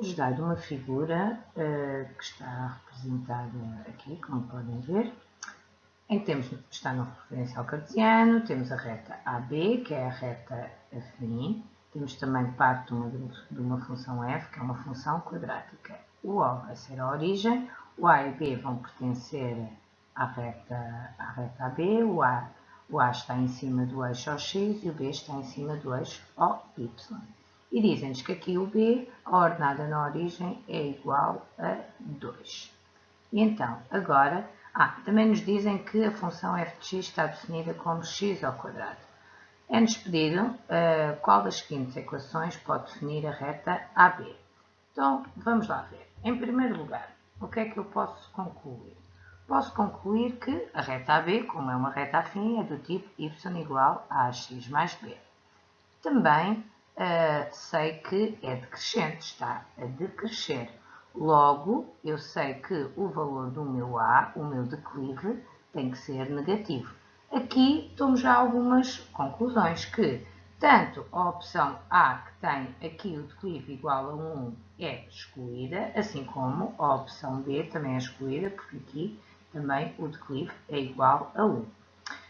nos dado uma figura uh, que está representada aqui, como podem ver, em que temos, está no referencial cartesiano, temos a reta AB, que é a reta afim, temos também parte de uma, de uma função f, que é uma função quadrática. O O vai ser a origem, o A e B vão pertencer à reta, à reta AB, o A, o A está em cima do eixo OX e o B está em cima do eixo OY. E dizem-nos que aqui o B, a ordenada na origem, é igual a 2. E então, agora, ah, também nos dizem que a função f de x está definida como x ao quadrado. É-nos pedido uh, qual das seguintes equações pode definir a reta AB. Então, vamos lá ver. Em primeiro lugar, o que é que eu posso concluir? Posso concluir que a reta AB, como é uma reta afim, é do tipo y igual a x mais b. Também uh, sei que é decrescente, está a decrescer. Logo, eu sei que o valor do meu A, o meu declive, tem que ser negativo. Aqui temos já algumas conclusões que tanto a opção A, que tem aqui o declive igual a 1, é excluída, assim como a opção B também é excluída, porque aqui também o declive é igual a 1.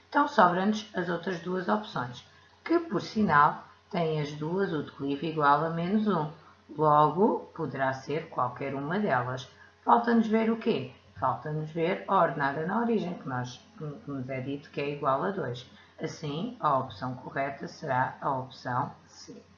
Então, sobram-nos as outras duas opções, que, por sinal, têm as duas o declive igual a menos 1. Logo, poderá ser qualquer uma delas. Falta-nos ver o quê? Falta-nos ver a ordenada na origem, que, nós, que nos é dito que é igual a 2. Assim, a opção correta será a opção C.